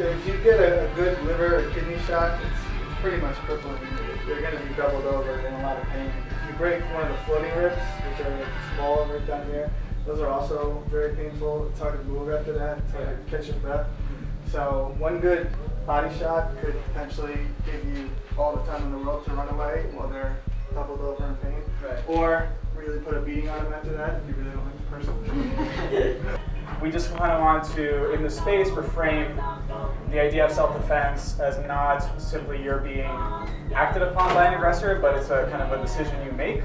if you get a, a good liver or kidney shot, it's, it's pretty much crippling. You're going to be doubled over in a lot of pain. If you break one of the floating ribs, which are small right down here, those are also very painful. It's hard to move after that. It's hard to catch your breath. So one good body shot could potentially give you all the time in the world to run away while they're doubled over in pain. Right. Or really put a beating on them after that if you really don't like the person. We just kind of want to, in the space, reframe the idea of self-defense as not simply you're being acted upon by an aggressor, but it's a kind of a decision you make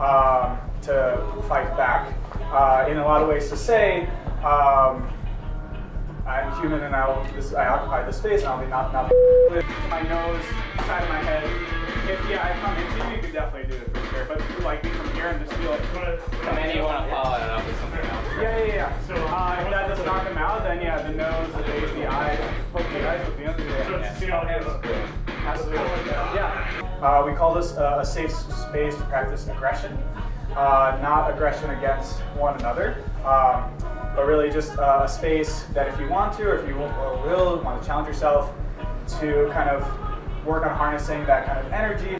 um, to fight back. Uh, in a lot of ways to say, um, I'm human and I'll, this, I occupy this space and I'll be not, not with my nose, side of my head. If yeah, I come into you, you could definitely do it for sure. But like me from here and just feel like, And then you want to follow it up with something else. yeah, yeah, yeah. So uh, if that doesn't knock them out, then yeah, the nose, the face, the eyes, Uh, we call this uh, a safe space to practice aggression, uh, not aggression against one another, um, but really just uh, a space that if you want to, or if you will, or will want to challenge yourself to kind of work on harnessing that kind of energy.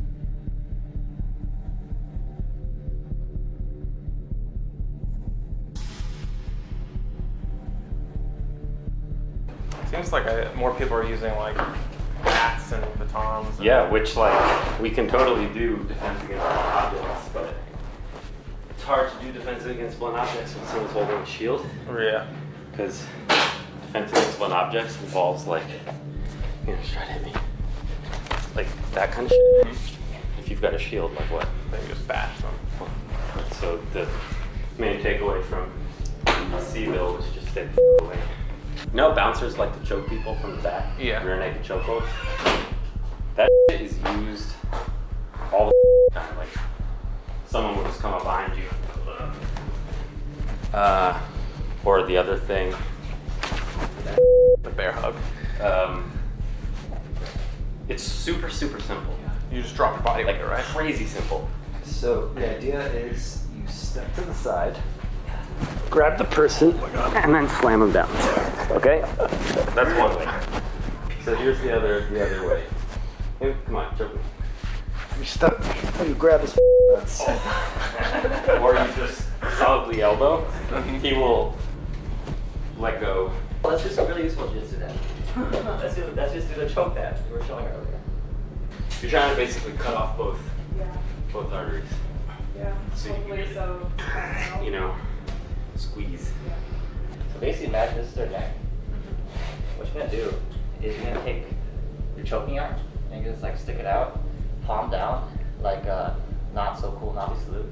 Seems like I, more people are using like bats and batons. And Yeah, which like we can totally do defense against blunt objects, but it's hard to do defense against blunt objects when someone's holding a shield Yeah. because defense against blunt objects involves like, you know, just try to hit me, like that kind of shit. Mm-hmm. If you've got a shield, like what? They just bash them. So the main takeaway from Seville was just stay the away. You know, bouncers like to choke people from the back. Yeah. Rear naked chokeholds. That shit is used all the time. Like someone will just come up behind you. And uh, or the other thing, The bear hug. um, it's super super simple. You just drop your body Like weight, right? crazy simple. So the idea is you step to the side, grab the person, and then slam them down. Okay? That's one way. So here's the other the other way. Hey, come on, choke me. you step, you grab his nuts. Or you just solidly elbow. He will let go. Let's do some really useful jitsu then. let's, do, let's just the choke that you were showing earlier. You're trying to basically cut off both Yeah, both arteries. yeah. So you can- so. You know, squeeze. Yeah. Basically, imagine this is their neck. What you're gonna do is you're gonna take your choking arm and just like stick it out, palm down, like a not so cool Nazi salute.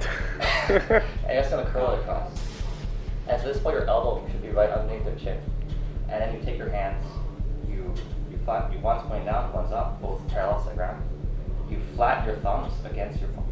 and you're just gonna curl it across. And so this point, your elbow should be right underneath their chin. And then you take your hands, you you find you one's pointing down, one's up, both parallel to the ground. You flatten your thumbs against your your